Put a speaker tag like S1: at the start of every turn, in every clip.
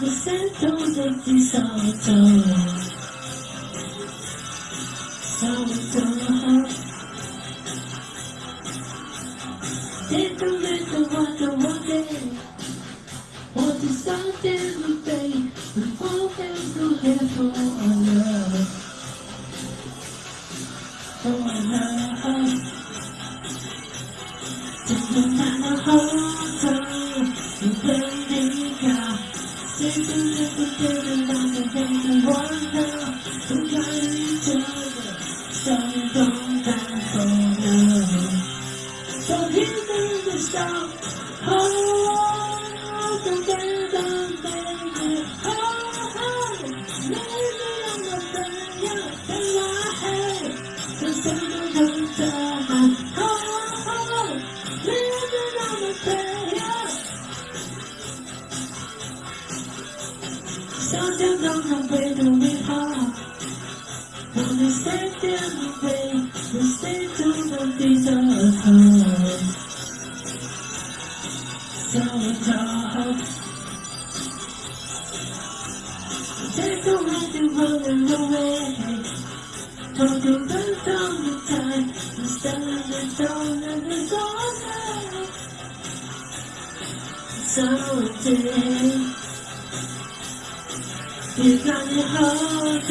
S1: Você tudo que soltou tão Dentro do quarto voltei Outro só tem no peito Envolvendo o revólver So don't die for love. So here's the song. Oh, together, baby. Oh, oh, maybe I'm a failure in my head. The sun don't die. Oh, oh, maybe I'm a failure. So don't know When we stay there, we wait. We stay to the desert. So dark. Take away the running away. Talk about all the time. We stand and down and it's all Someday, You got me hard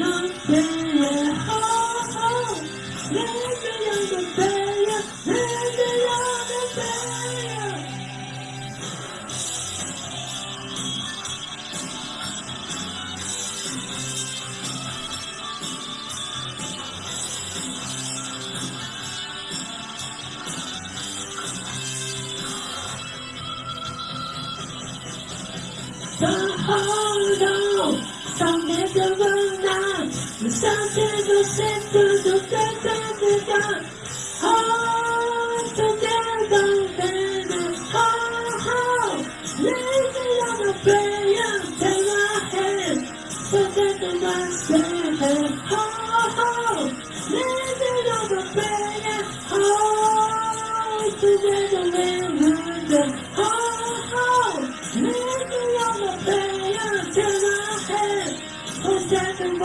S1: But hold on, some never run out. The sunset will set to the death of the dark. Hold together, then Oh, oh Let me on the prayer, take my hand. Forget the last day. Hold, oh oh on